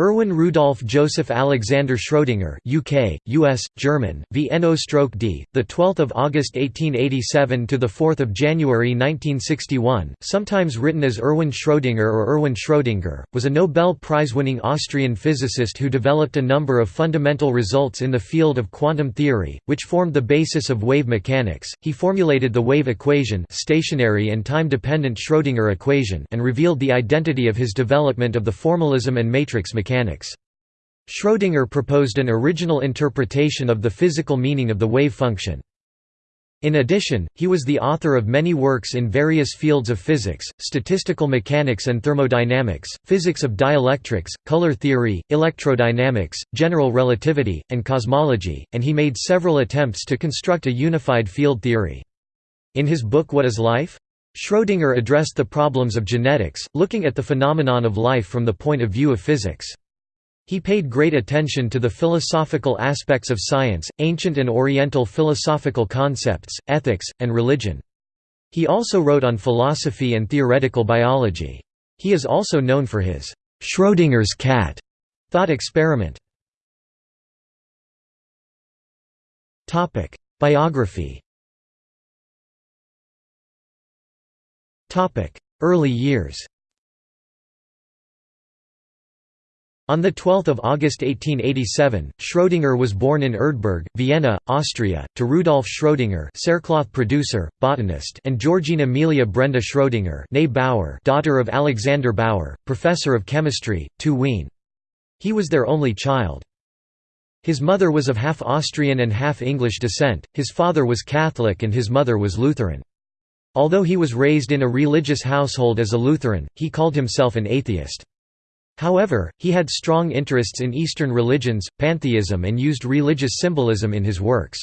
Erwin Rudolf Joseph Alexander Schrödinger UK, US, German, VNO stroke D, 12 August 1887 to the 4 January 1961, sometimes written as Erwin Schrödinger or Erwin Schrödinger, was a Nobel Prize-winning Austrian physicist who developed a number of fundamental results in the field of quantum theory, which formed the basis of wave mechanics. He formulated the wave equation stationary and time-dependent Schrödinger equation and revealed the identity of his development of the formalism and matrix mechanics mechanics. Schrödinger proposed an original interpretation of the physical meaning of the wave function. In addition, he was the author of many works in various fields of physics, statistical mechanics and thermodynamics, physics of dielectrics, color theory, electrodynamics, general relativity, and cosmology, and he made several attempts to construct a unified field theory. In his book What is Life? Schrödinger addressed the problems of genetics, looking at the phenomenon of life from the point of view of physics. He paid great attention to the philosophical aspects of science, ancient and oriental philosophical concepts, ethics, and religion. He also wrote on philosophy and theoretical biology. He is also known for his Schrödinger's cat thought experiment. Biography Early years On 12 August 1887, Schrödinger was born in Erdberg, Vienna, Austria, to Rudolf Schrödinger producer, botanist and Georgine Amelia Brenda Schrödinger Bauer daughter of Alexander Bauer, professor of chemistry, to Wien. He was their only child. His mother was of half Austrian and half English descent, his father was Catholic and his mother was Lutheran. Although he was raised in a religious household as a Lutheran, he called himself an atheist. However, he had strong interests in Eastern religions, pantheism and used religious symbolism in his works.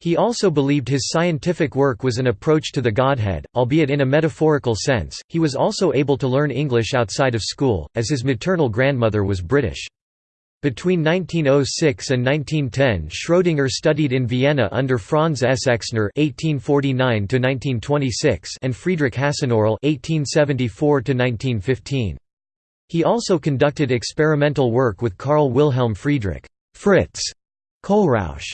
He also believed his scientific work was an approach to the Godhead, albeit in a metaphorical sense. He was also able to learn English outside of school, as his maternal grandmother was British. Between 1906 and 1910 Schrödinger studied in Vienna under Franz S. Exner (1849–1926) and Friedrich Hasenöhrl (1874–1915). He also conducted experimental work with Carl Wilhelm Friedrich Fritz Kohlrausch.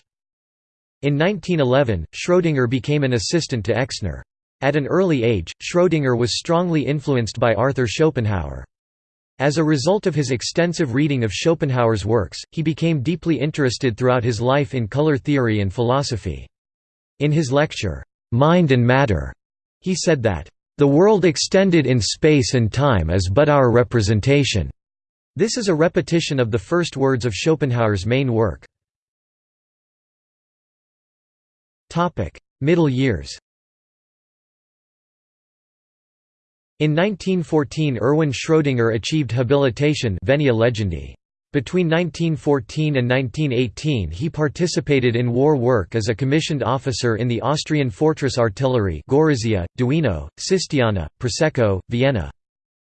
In 1911, Schrödinger became an assistant to Exner. At an early age, Schrödinger was strongly influenced by Arthur Schopenhauer. As a result of his extensive reading of Schopenhauer's works, he became deeply interested throughout his life in color theory and philosophy. In his lecture, "'Mind and Matter' he said that, "'the world extended in space and time is but our representation." This is a repetition of the first words of Schopenhauer's main work. Middle years In 1914 Erwin Schrödinger achieved habilitation Legendi. Between 1914 and 1918 he participated in war work as a commissioned officer in the Austrian fortress artillery Gorizia, Duino, Sistiana, Prosecco, Vienna.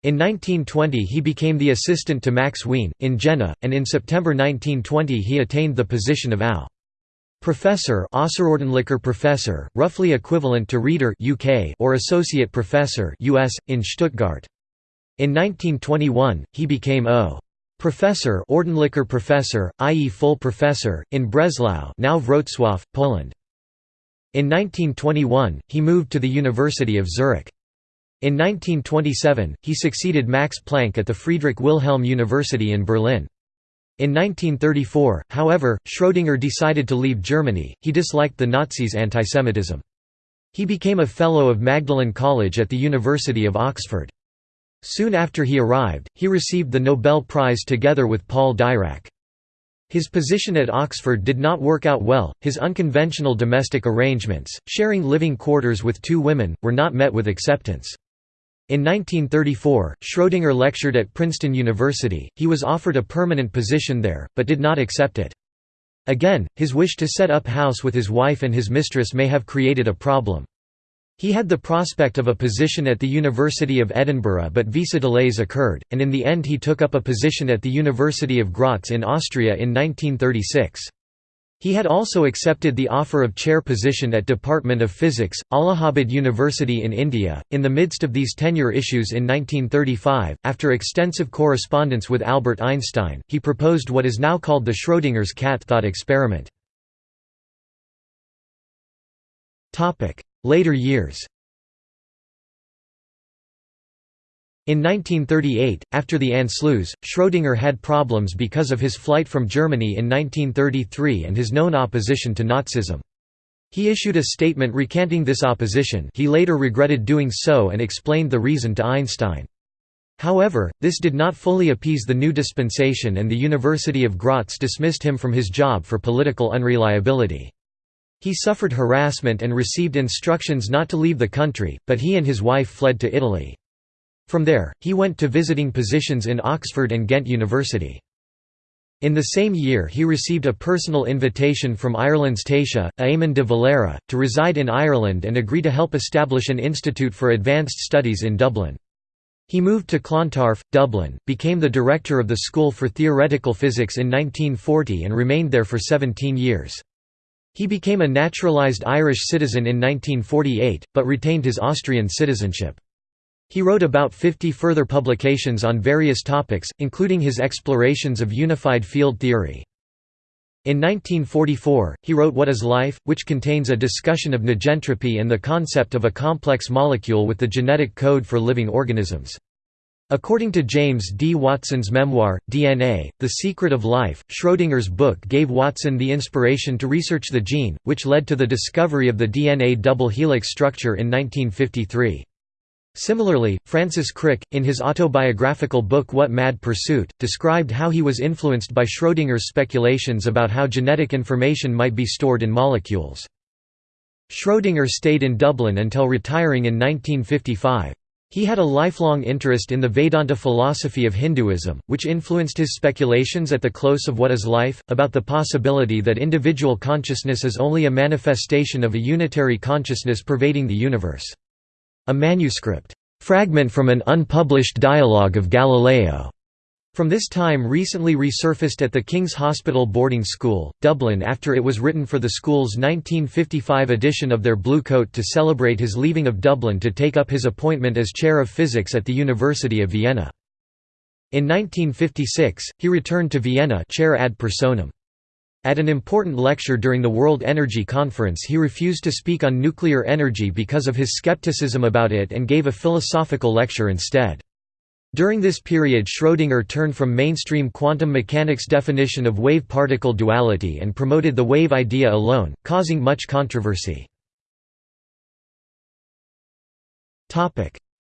In 1920 he became the assistant to Max Wien, in Jena, and in September 1920 he attained the position of AU. Professor professor, roughly equivalent to Reader UK or Associate Professor US, in Stuttgart. In 1921, he became O. Professor Ordentlicher Professor, i.e. full professor, in Breslau now Wrocław, Poland. In 1921, he moved to the University of Zurich. In 1927, he succeeded Max Planck at the Friedrich Wilhelm University in Berlin. In 1934, however, Schrödinger decided to leave Germany, he disliked the Nazis' antisemitism. He became a Fellow of Magdalen College at the University of Oxford. Soon after he arrived, he received the Nobel Prize together with Paul Dirac. His position at Oxford did not work out well, his unconventional domestic arrangements, sharing living quarters with two women, were not met with acceptance. In 1934, Schrödinger lectured at Princeton University, he was offered a permanent position there, but did not accept it. Again, his wish to set up house with his wife and his mistress may have created a problem. He had the prospect of a position at the University of Edinburgh but visa delays occurred, and in the end he took up a position at the University of Graz in Austria in 1936. He had also accepted the offer of chair position at Department of Physics, Allahabad University in India. In the midst of these tenure issues in 1935, after extensive correspondence with Albert Einstein, he proposed what is now called the Schrödinger's cat thought experiment. Later years In 1938, after the Anschluss, Schrödinger had problems because of his flight from Germany in 1933 and his known opposition to Nazism. He issued a statement recanting this opposition he later regretted doing so and explained the reason to Einstein. However, this did not fully appease the new dispensation and the University of Graz dismissed him from his job for political unreliability. He suffered harassment and received instructions not to leave the country, but he and his wife fled to Italy. From there, he went to visiting positions in Oxford and Ghent University. In the same year he received a personal invitation from Ireland's Taoiseach, Eamon de Valera, to reside in Ireland and agree to help establish an institute for advanced studies in Dublin. He moved to Clontarf, Dublin, became the director of the School for Theoretical Physics in 1940 and remained there for 17 years. He became a naturalised Irish citizen in 1948, but retained his Austrian citizenship. He wrote about 50 further publications on various topics, including his explorations of unified field theory. In 1944, he wrote What is Life, which contains a discussion of negentropy and the concept of a complex molecule with the genetic code for living organisms. According to James D. Watson's memoir, DNA, The Secret of Life, Schrödinger's book gave Watson the inspiration to research the gene, which led to the discovery of the DNA double helix structure in 1953. Similarly, Francis Crick, in his autobiographical book What Mad Pursuit, described how he was influenced by Schrödinger's speculations about how genetic information might be stored in molecules. Schrödinger stayed in Dublin until retiring in 1955. He had a lifelong interest in the Vedanta philosophy of Hinduism, which influenced his speculations at the close of What is Life, about the possibility that individual consciousness is only a manifestation of a unitary consciousness pervading the universe. A manuscript, "'Fragment from an unpublished dialogue of Galileo' From this time recently resurfaced at the King's Hospital Boarding School, Dublin after it was written for the school's 1955 edition of their Blue Coat to celebrate his leaving of Dublin to take up his appointment as Chair of Physics at the University of Vienna. In 1956, he returned to Vienna chair ad personam. At an important lecture during the World Energy Conference he refused to speak on nuclear energy because of his skepticism about it and gave a philosophical lecture instead. During this period Schrödinger turned from mainstream quantum mechanics definition of wave-particle duality and promoted the wave idea alone, causing much controversy.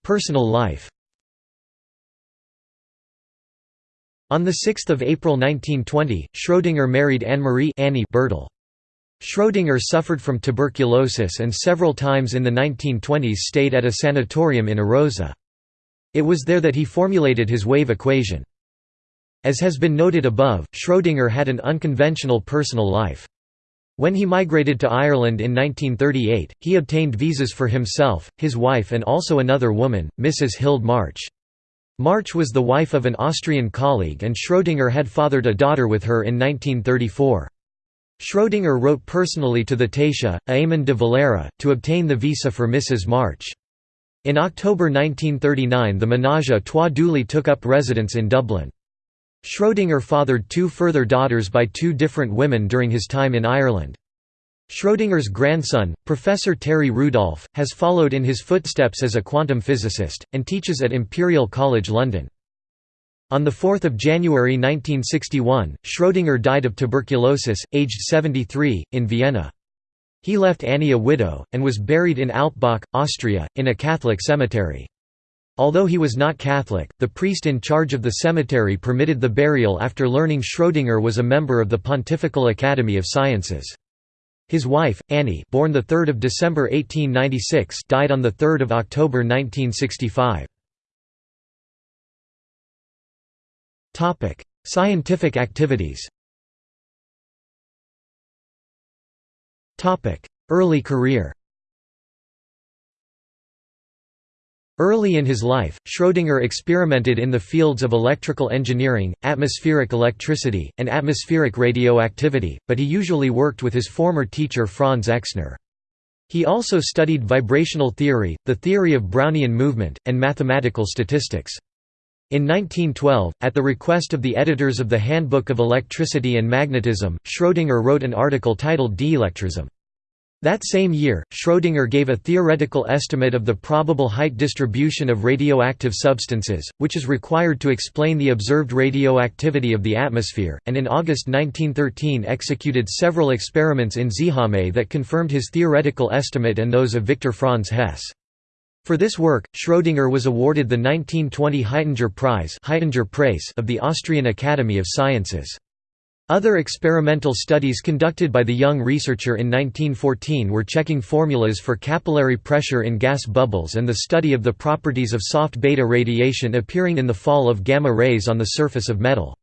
Personal life On 6 April 1920, Schrödinger married Anne-Marie Annie Bertel. Schrödinger suffered from tuberculosis and several times in the 1920s stayed at a sanatorium in Arosa. It was there that he formulated his wave equation. As has been noted above, Schrödinger had an unconventional personal life. When he migrated to Ireland in 1938, he obtained visas for himself, his wife and also another woman, Mrs. Hild March. March was the wife of an Austrian colleague and Schrödinger had fathered a daughter with her in 1934. Schrödinger wrote personally to the Taoiseach, Eamon de Valera, to obtain the visa for Mrs. March. In October 1939 the ménage à trois duly took up residence in Dublin. Schrödinger fathered two further daughters by two different women during his time in Ireland. Schrödinger's grandson, Professor Terry Rudolph, has followed in his footsteps as a quantum physicist, and teaches at Imperial College London. On 4 January 1961, Schrödinger died of tuberculosis, aged 73, in Vienna. He left Annie a widow, and was buried in Alpbach, Austria, in a Catholic cemetery. Although he was not Catholic, the priest in charge of the cemetery permitted the burial after learning Schrödinger was a member of the Pontifical Academy of Sciences. His wife, Annie born 3 December 1896 died on 3 October 1965. Topic: Scientific activities Topic: Early career Early in his life, Schrödinger experimented in the fields of electrical engineering, atmospheric electricity, and atmospheric radioactivity, but he usually worked with his former teacher Franz Exner. He also studied vibrational theory, the theory of Brownian movement, and mathematical statistics. In 1912, at the request of the editors of the Handbook of Electricity and Magnetism, Schrödinger wrote an article titled Dielectrism. That same year, Schrödinger gave a theoretical estimate of the probable height distribution of radioactive substances, which is required to explain the observed radioactivity of the atmosphere, and in August 1913 executed several experiments in Seeham that confirmed his theoretical estimate and those of Victor Franz Hess. For this work, Schrödinger was awarded the 1920 Haitinger Prize of the Austrian Academy of Sciences. Other experimental studies conducted by the young researcher in 1914 were checking formulas for capillary pressure in gas bubbles and the study of the properties of soft beta radiation appearing in the fall of gamma rays on the surface of metal.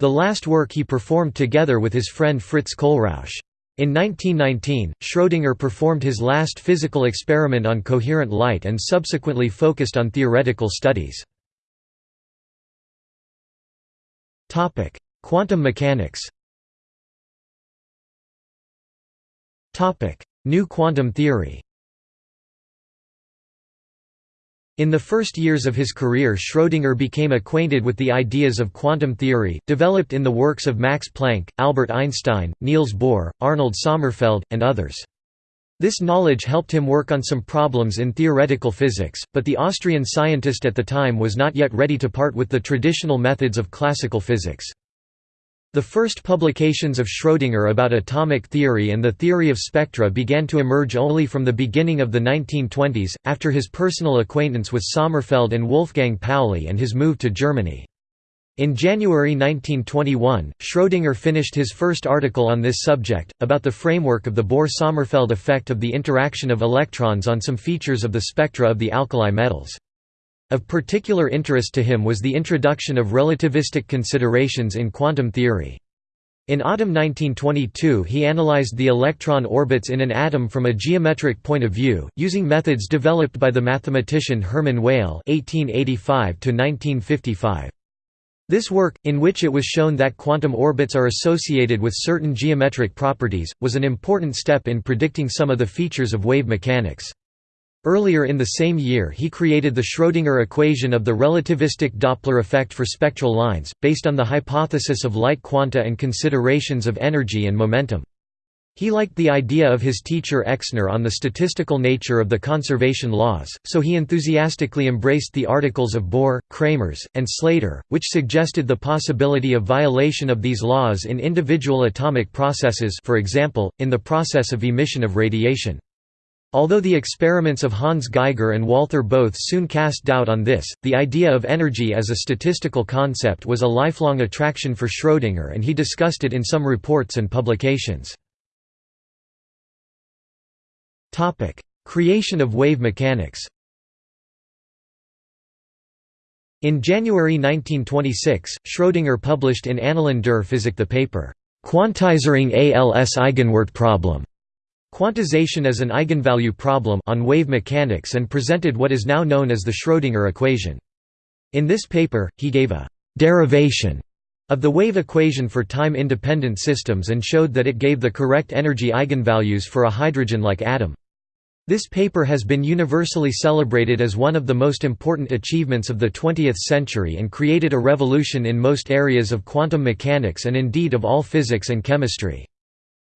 The last work he performed together with his friend Fritz Kohlrausch. In 1919, Schrödinger performed his last physical experiment on coherent light and subsequently focused on theoretical studies. Quantum mechanics New quantum theory In the first years of his career Schrödinger became acquainted with the ideas of quantum theory, developed in the works of Max Planck, Albert Einstein, Niels Bohr, Arnold Sommerfeld, and others. This knowledge helped him work on some problems in theoretical physics, but the Austrian scientist at the time was not yet ready to part with the traditional methods of classical physics. The first publications of Schrödinger about atomic theory and the theory of spectra began to emerge only from the beginning of the 1920s, after his personal acquaintance with Sommerfeld and Wolfgang Pauli and his move to Germany. In January 1921, Schrödinger finished his first article on this subject, about the framework of the Bohr–Sommerfeld effect of the interaction of electrons on some features of the spectra of the alkali metals. Of particular interest to him was the introduction of relativistic considerations in quantum theory. In autumn 1922 he analyzed the electron orbits in an atom from a geometric point of view, using methods developed by the mathematician Hermann Weyl (1885–1955). This work, in which it was shown that quantum orbits are associated with certain geometric properties, was an important step in predicting some of the features of wave mechanics. Earlier in the same year he created the Schrödinger equation of the relativistic Doppler effect for spectral lines, based on the hypothesis of light quanta and considerations of energy and momentum. He liked the idea of his teacher Exner on the statistical nature of the conservation laws, so he enthusiastically embraced the articles of Bohr, Kramers, and Slater, which suggested the possibility of violation of these laws in individual atomic processes for example, in the process of emission of radiation. Although the experiments of Hans Geiger and Walther Bothe soon cast doubt on this, the idea of energy as a statistical concept was a lifelong attraction for Schrödinger and he discussed it in some reports and publications. Creation of wave mechanics In January 1926, Schrödinger published in Annalen der Physik the paper, Quantisierung als Eigenwert Problem quantization as an eigenvalue problem on wave mechanics and presented what is now known as the Schrödinger equation. In this paper, he gave a «derivation» of the wave equation for time-independent systems and showed that it gave the correct energy eigenvalues for a hydrogen-like atom. This paper has been universally celebrated as one of the most important achievements of the 20th century and created a revolution in most areas of quantum mechanics and indeed of all physics and chemistry.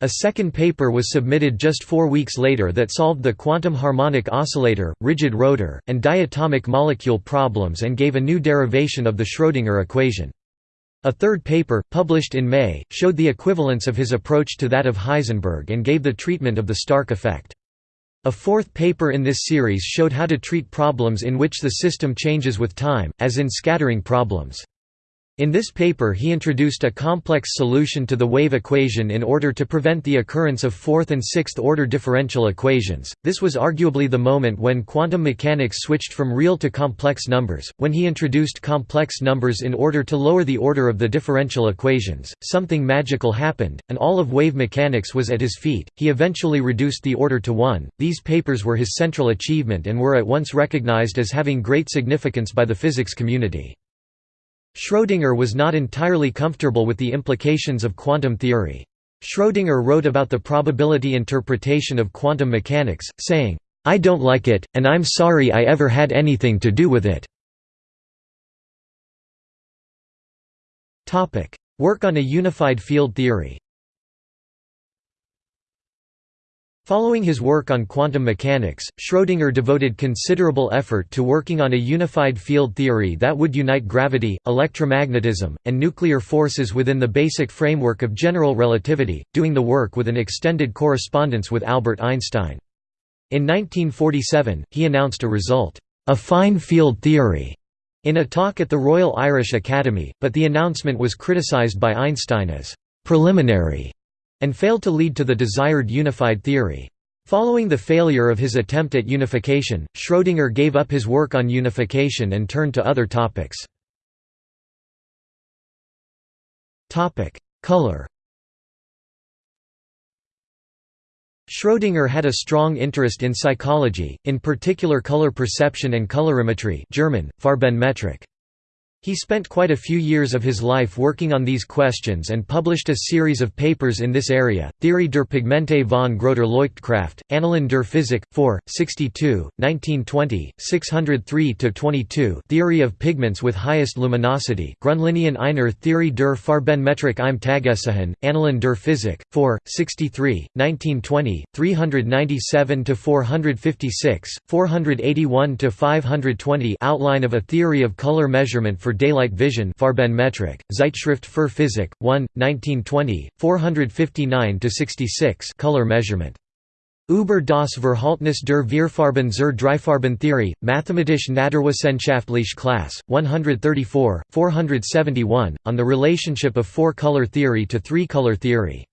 A second paper was submitted just four weeks later that solved the quantum harmonic oscillator, rigid rotor, and diatomic molecule problems and gave a new derivation of the Schrödinger equation. A third paper, published in May, showed the equivalence of his approach to that of Heisenberg and gave the treatment of the Stark effect. A fourth paper in this series showed how to treat problems in which the system changes with time, as in scattering problems. In this paper he introduced a complex solution to the wave equation in order to prevent the occurrence of fourth and sixth order differential equations. This was arguably the moment when quantum mechanics switched from real to complex numbers. When he introduced complex numbers in order to lower the order of the differential equations, something magical happened, and all of wave mechanics was at his feet. He eventually reduced the order to 1. These papers were his central achievement and were at once recognized as having great significance by the physics community. Schrödinger was not entirely comfortable with the implications of quantum theory. Schrödinger wrote about the probability interpretation of quantum mechanics, saying, "'I don't like it, and I'm sorry I ever had anything to do with it." Work on a unified field theory Following his work on quantum mechanics, Schrödinger devoted considerable effort to working on a unified field theory that would unite gravity, electromagnetism, and nuclear forces within the basic framework of general relativity, doing the work with an extended correspondence with Albert Einstein. In 1947, he announced a result, affine field theory, in a talk at the Royal Irish Academy, but the announcement was criticized by Einstein as preliminary and failed to lead to the desired unified theory. Following the failure of his attempt at unification, Schrödinger gave up his work on unification and turned to other topics. Color Schrödinger had a strong interest in psychology, in particular color perception and colorimetry German, Farbenmetrik. He spent quite a few years of his life working on these questions and published a series of papers in this area, Theorie der Pigmente von großer Leuchtkraft, Annalen der Physik, 4, 62, 1920, 603–22 Theory of pigments with highest luminosity Grundlinien einer Theorie der Farbenmetrik im Tagesschein, Annalen der Physik, 4, 63, 1920, 397–456, 481–520 Outline of a theory of color measurement for daylight vision Farbenmetrik, Zeitschrift für Physik, 1, 1920, 459–66 color measurement. Über das Verhältnis der Vierfarben zur Dreifarbentheorie, Mathematische Naturwissenschaftliche Klasse, 134, 471, on the relationship of four-color theory to three-color theory.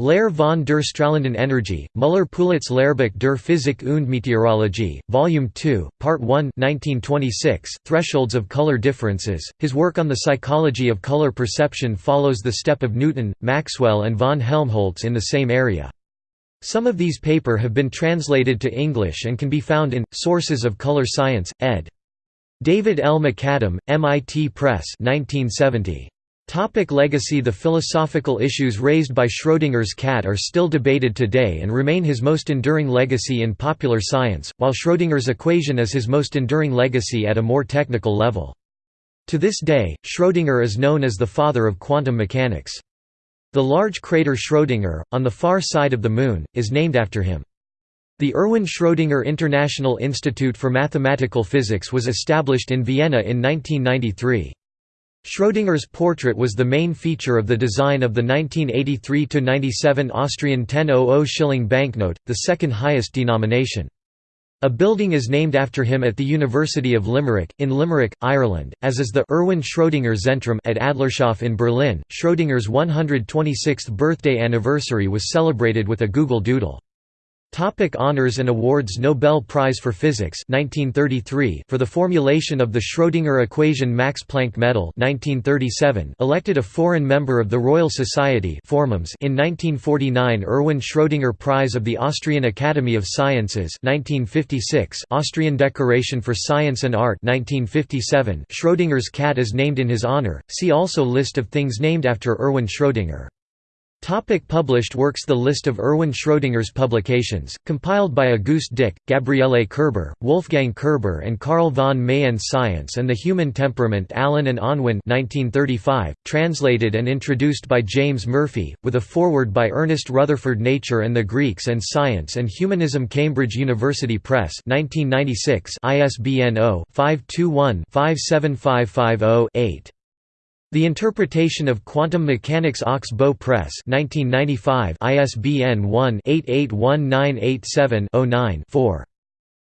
Lehre von der strahlenden Energie, Müller-Pulitz Lehrbuch der Physik und Meteorologie, Volume 2, Part 1 1926, Thresholds of Color Differences. His work on the psychology of color perception follows the step of Newton, Maxwell and von Helmholtz in the same area. Some of these paper have been translated to English and can be found in, Sources of Color Science, ed. David L. MacAdam, MIT Press 1970. Topic legacy The philosophical issues raised by Schrödinger's cat are still debated today and remain his most enduring legacy in popular science, while Schrödinger's equation is his most enduring legacy at a more technical level. To this day, Schrödinger is known as the father of quantum mechanics. The large crater Schrödinger, on the far side of the Moon, is named after him. The Erwin Schrödinger International Institute for Mathematical Physics was established in Vienna in 1993. Schrödinger's portrait was the main feature of the design of the 1983–97 Austrian 1000 shilling banknote, the second highest denomination. A building is named after him at the University of Limerick, in Limerick, Ireland, as is the Erwin Schrödinger Zentrum at Adlershof in Berlin. Schrödinger's 126th birthday anniversary was celebrated with a Google Doodle. Topic honors and awards Nobel Prize for Physics 1933 for the formulation of the Schrödinger equation Max Planck Medal 1937 elected a foreign member of the Royal Society in 1949 Erwin Schrödinger Prize of the Austrian Academy of Sciences 1956 Austrian Decoration for Science and Art 1957 Schrödinger's cat is named in his honor see also List of things named after Erwin Schrödinger Topic published works The list of Erwin Schrödinger's publications, compiled by Auguste Dick, Gabriele Kerber, Wolfgang Kerber and Carl von Meyenn Science and the Human Temperament Allen and Unwin 1935, translated and introduced by James Murphy, with a foreword by Ernest Rutherford Nature and the Greeks and Science and Humanism Cambridge University Press 1996 ISBN 0-521-57550-8. The Interpretation of Quantum Mechanics Ox Bow Press 1995 ISBN 1-881987-09-4.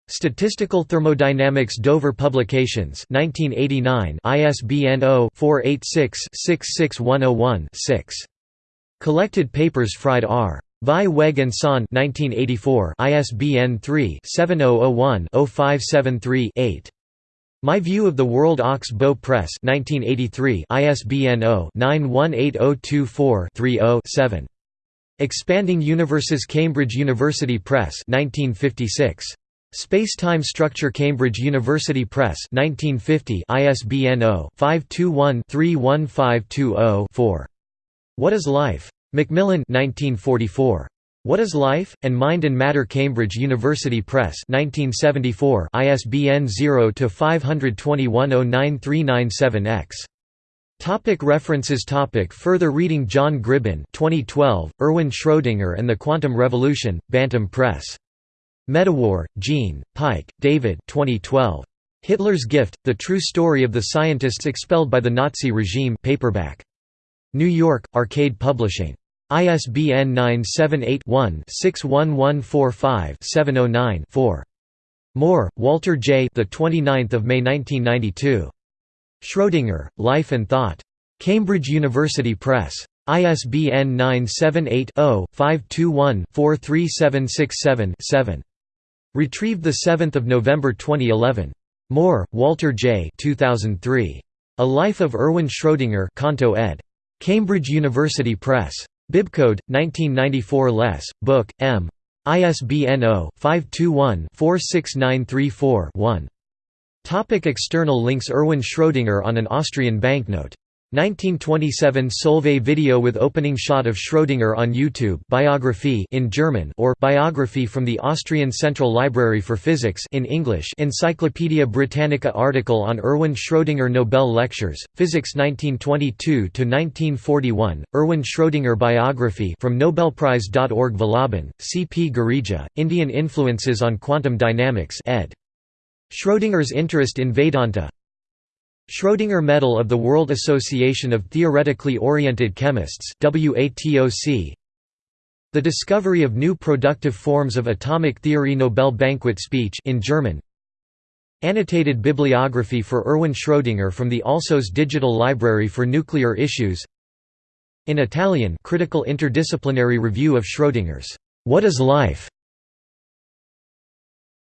Statistical Thermodynamics Dover Publications 1989 ISBN 0-486-66101-6. Collected Papers Fried R. Vieweg and Son 1984 ISBN 3-7001-0573-8. My View of the World Ox Bow Press 1983 ISBN 0-918024-30-7. Expanding Universes Cambridge University Press 1956. Space-Time Structure Cambridge University Press 1950 ISBN 0-521-31520-4. What is Life? Macmillan 1944. What is Life? and Mind and Matter Cambridge University Press 1974 ISBN 0-521-09397-X. Topic references topic Further reading John Gribbin 2012, Erwin Schrödinger and the Quantum Revolution, Bantam Press. Medawar, Jean, Pike, David 2012. Hitler's Gift, The True Story of the Scientists Expelled by the Nazi Regime paperback. New York, Arcade Publishing. ISBN 978-1-61145-709-4. Moore, Walter J. The 29th of May 1992. Schrödinger, Life and Thought. Cambridge University Press. ISBN 978 0 521 43767 7. Retrieved 7 November 2011. Moore, Walter J. 2003. A Life of Erwin Schrödinger Canto ed. Cambridge University Press. Bibcode, 1994 Less, Book, M. ISBN 0-521-46934-1. External links Erwin Schrödinger on an Austrian banknote 1927 Solvay video with opening shot of Schrödinger on YouTube biography in German or biography from the Austrian Central Library for Physics in English Encyclopaedia Britannica article on Erwin Schrödinger Nobel Lectures, Physics 1922 to 1941 Erwin Schrödinger biography from Nobelprize.org Vallabhan, C. P. Girija, Indian Influences on Quantum Dynamics ed. Schrödinger's interest in Vedanta Schrödinger Medal of the World Association of Theoretically Oriented Chemists The discovery of new productive forms of atomic theory Nobel banquet speech in German. Annotated bibliography for Erwin Schrödinger from the Alsos Digital Library for Nuclear Issues. In Italian critical interdisciplinary review of Schrödinger's What is Life?